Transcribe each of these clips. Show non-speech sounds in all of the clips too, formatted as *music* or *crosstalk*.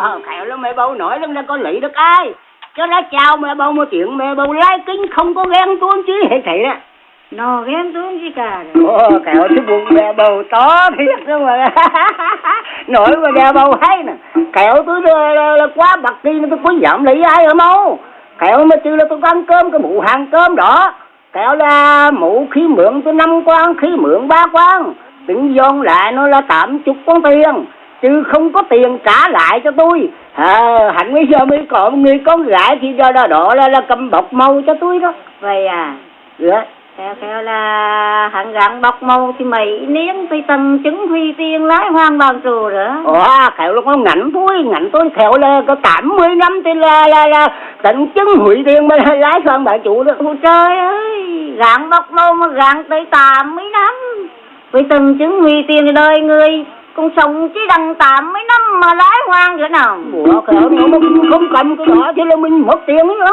Ờ, khéo lắm mẹ bầu nói lắm là có lý được ai cho nó chào mẹ bầu một chuyện mẹ bầu lái kính không có ghen tuôn chứ hệ thị đó. Nó ghen tuông gì cả. Ồ, kẹo cái bụng mẹ bầu to thiệt đó mà. *laughs* Nổi mà mẹ bầu hay nè. Kẹo tôi là, là, là quá bạc đi tôi có giảm lý ai ở đâu Kẹo mà chứ là tôi có ăn cơm cái mụ hàng cơm đó. Kẹo là mụ khi mượn tôi năm quan khi mượn ba quan Tính dọn lại nó là tám chục con tiền Chứ không có tiền trả lại cho tôi à, Hạnh bây giờ mới một người con gái thì đó, đó, đó là, là cầm bọc màu cho tôi đó Vậy à? Dạ Khéo khéo là hắn gắn bọc màu thì mấy niên thì tầng chứng huy tiền lái hoang bằng trù rồi. Ồ, khéo là con ngạnh tôi, ngạnh tôi khéo là có 80 năm thì là là là tận chứng hủy tiền mà lái sang bà chủ đó. Ôi trời ơi, gắn bọc màu mà gắn tới 80 năm. Với từng chứng huy thì đời người cũng sống chỉ đằng 80 năm mà lái hoang nữa nào. Ủa, khéo nó mà không cầm cái đó thì là mình mất tiền nữa.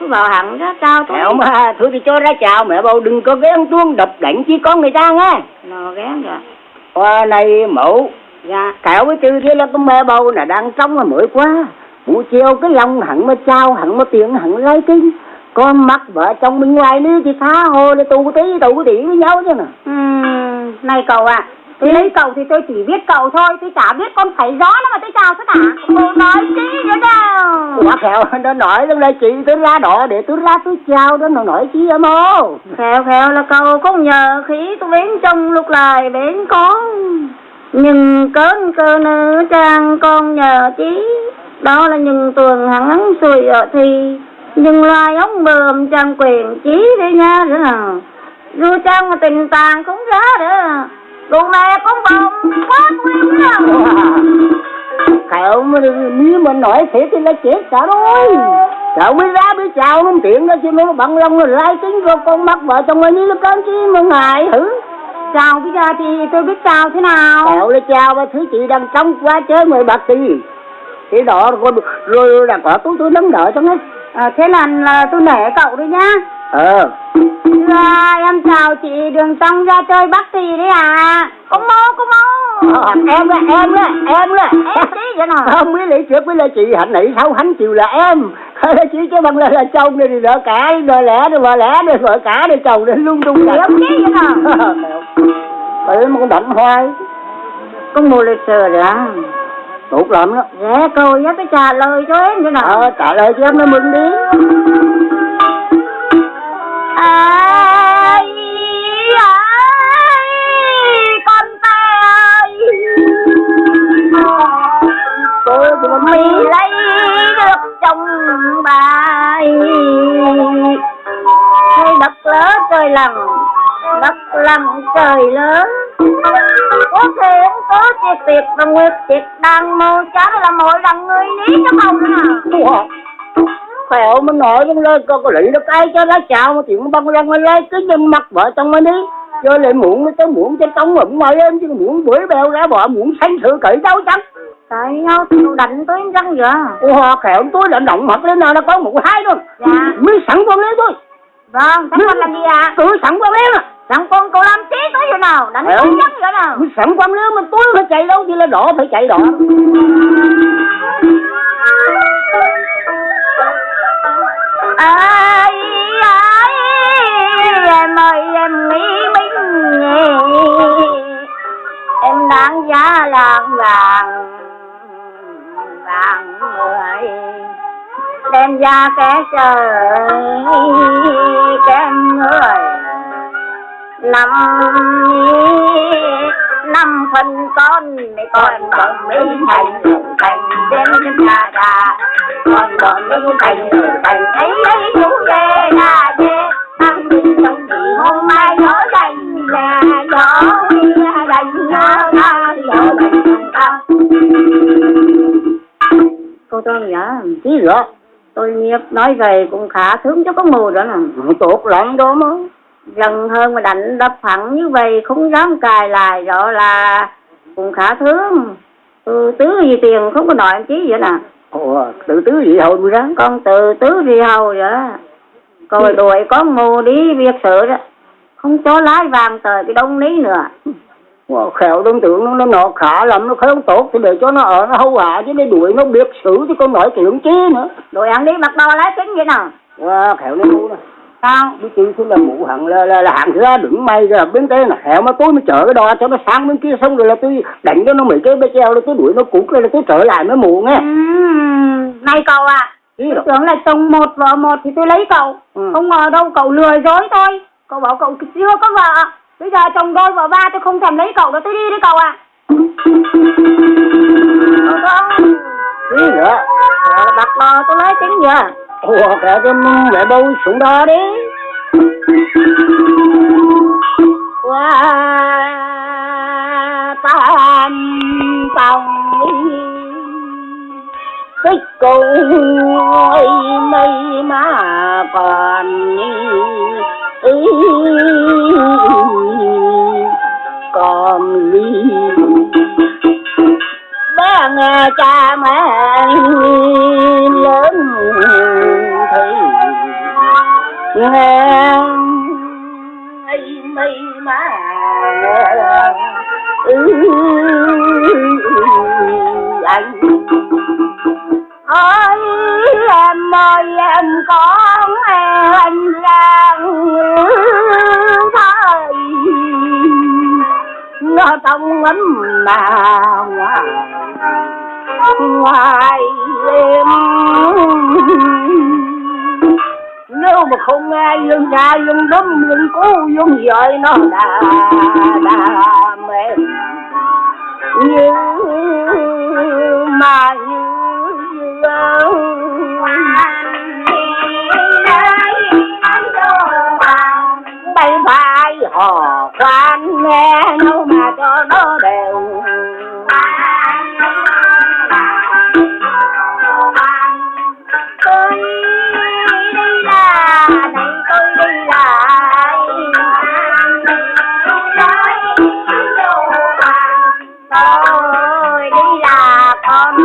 Cứ bảo hẳn ra chào tôi. Khéo mà, thôi thì cho ra chào mẹ bầu đừng có ghen tuông đập đánh chi con người ta nghe. Nó ghén rồi. Qua này mẫu, Dạ. khéo với tư thế là con mẹ bầu là đang trong là mới quá. Buổi chiều cái lòng hẳn mà chào, hẳn mà tiền, hẳn lấy kinh. Con mắt vợ chồng bên ngoài nữa thì tha hồ để tù tí, tù tí với nhau chứ nè. Ừm, này cậu ạ, tôi lấy cậu thì tôi chỉ biết cậu thôi, tôi chả biết con phải gió nó mà tôi chào tất cả. Cô nói chi nữa đâu. Quá khéo, nó nói rằng là chị tôi ra đó để tôi ra tôi chào đó, nó nói chi em ô. Khéo khéo là cậu không nhờ khí tôi bến trong lúc lại bến con. Nhưng cơn cơ nữ trang con nhờ chí. Đó là những tuần hắn xuôi ở thì. Nhưng loài ống bờm trang quyền chí đấy nha nữa nào. Dù trang mà tình tàng cũng ra nữa. Đồ mẹ cũng bồng quá nguyên nữa. Khéo mà nếu mà nói thế thì là chết cả rồi. Khéo mới ra mới chào nó tiện đó chứ nó bằng lòng rồi lai tính rồi con mắt vợ chồng anh nó cơn chi mà ngại hử. Chào bây giờ thì tôi biết chào thế nào. Kẹo là chào ba thứ chị đang trong quá chơi mười bạc tỷ. Thế đó rồi, rồi là có tôi tôi nắm nợ cho nó. À, thế là, là tôi nể cậu đấy nhá. Ờ. Dạ, em chào chị đường trong ra chơi bắt tì đấy à. Có mô, có mô. Ờ, em đó, em đó, em đó. Em tí vậy nào. Không biết lý trước với là chị hạnh nãy sau hắn chiều là em. *laughs* Chỉ cho bằng là, là chồng này thì đỡ cả, đỡ lẽ, đỡ vợ lẽ, đỡ vợ cả, đỡ chồng, đỡ lung tung cả. Em tí vậy nào. Bởi mà con đậm hoài. Có mô lịch sử rồi à. Tốt lắm đó. Dạ, câu nhớ tôi trả lời cho em thế nào. Ờ, trả lời cho em nó mừng đi. Ai, ai, con ta. Tôi cũng Mì lấy được chồng bài. Hay đất lớn trời lặng Đất lặng trời lớn. Có thể có chiếc tiệc và nguyệt tiệc đang mô chá là mỗi lần người lý cho phòng nè à. Ủa? Khéo mình nói trong lời có lý được ai cho nó chào mà chuyện băng lăng lên lấy cái nhân mặt vợ chồng mình đi rồi lại muộn mới tới muộn cho tông ẩm ngoài em chứ muộn bưởi bèo ra bỏ muộn sanh sự cởi đâu chắc Tại nhau thì đánh tới răng vậy Ủa khéo tôi đã động mặt lên nào nó có một hai thôi Dạ. mới sẵn con lên thôi Vâng, thằng con làm gì ạ? tôi sẵn con lên à Thằng con cậu làm tí tới vậy nào? Đánh tới răng vậy nào? mới sẵn con lên mà tôi phải chạy đâu thì là đỏ phải chạy đỏ ra kẻ trời kém người. Năm năm phần con, mẹ con còn mình thành thành đến chúng ta ra con còn mình thành thành ấy ấy chú về là về. Ăn đi trong thì hôm mai gió dành là gió dành nhớ ta gió dành ta cô tôi nhớ chứ rõ tôi nghiệp nói về cũng khá sướng cho có mùa đó nè. Tốt lắm đó mà dần hơn mà đánh đập phẳng như vậy không dám cài lại rõ là cũng khá thương ừ, tứ gì tiền không có nói em chí vậy nè. Ủa, tự tứ gì hồi tôi ra? Con từ tứ gì hầu vậy đó. rồi đuổi con mù đi việc sự đó. Không cho lái vàng tới cái đông lý nữa Khéo đối tượng nó, nó nọ khả lắm nó không tốt thì để cho nó ở nó hâu hạ chứ để đuổi nó biết xử chứ con nói chuyện chi nữa. Rồi ăn đi mặc đồ lá chính vậy nào. Wow, khéo nó ngu nè Sao? Biết chứ thứ là mụ hẳn là, là, là hạng ra đứng may ra bên đây là khéo mà tôi mới chở cái đò cho nó sang bên kia xong rồi là tôi đánh cho nó mấy cái bê treo rồi tôi đuổi nó cút rồi là tôi trở lại mới mụ nghe. Ừm, Này cậu à Tôi rồi. tưởng là chồng một vợ một thì tôi lấy cậu. Ừ. Không ngờ đâu cậu lừa dối tôi Cậu bảo cậu chưa có vợ Bây giờ chồng đôi vợ ba tôi không thèm lấy cậu đâu tôi đi đấy cậu à Không Ý nữa Đặt lò tôi lấy tính giờ Ủa khéo cái mẹ đâu xuống đó đi. Qua tam tòng tích cầu ấy mây mà còn ý ba nghe cha mẹ lớn thì nghe ấy mây mà ừ, anh ơi em ơi em có. Trong mà ngoài ngoài em nếu mà không nghe dương cha dương đấm dương cố dương dời nó đà đà mềm. Như, mà như như hò khoan nghe đâu mà cho nó đều. Tôi đi là này, tôi đi lại. Tôi đi là con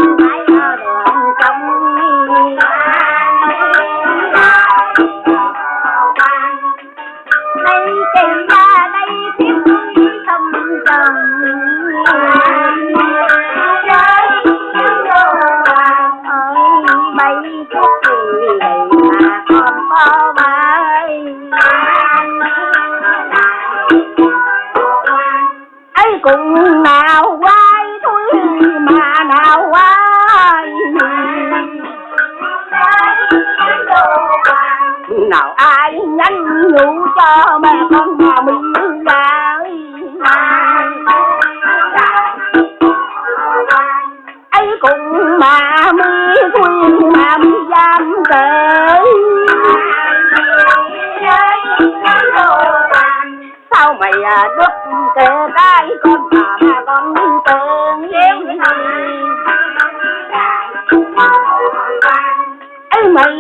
con ấy cũng nào quay, thôi mà nào quay. Nào ai nhanh nhủ cho mẹ con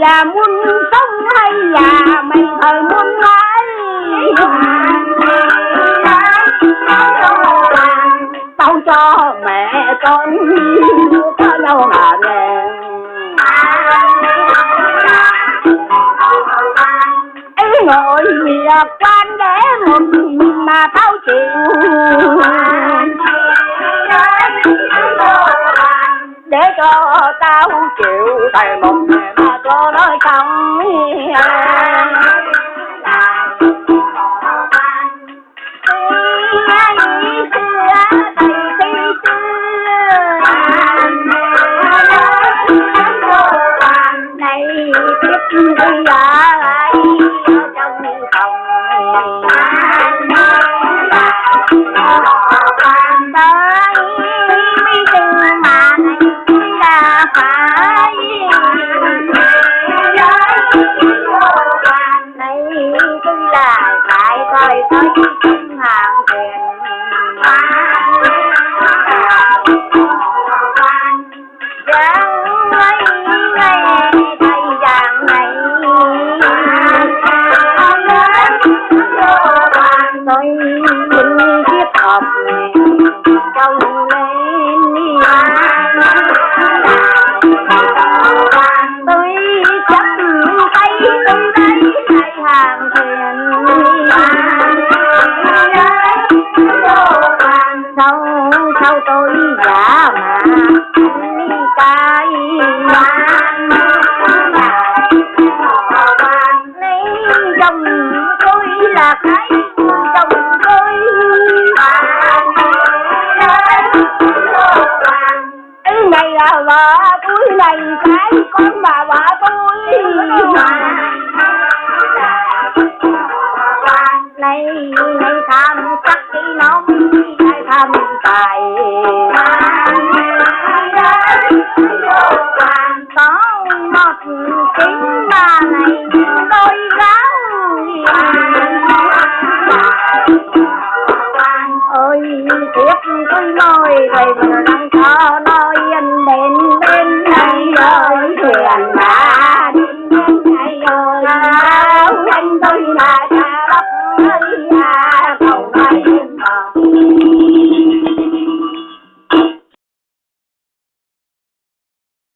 là muôn muốn sống hay là mày thời muốn lấy tao cho mẹ con có đâu mà nghe. Ấy ngồi việc quan để một mình mà tao chịu. Để cho tao chịu thầy một ngày có nói không? nơi những chiếc hộp trông lên đi tôi chấp tay tôi đây đại hàng thuyền sau sau tôi giả mà đi cái tôi tiếc tôi nói thầy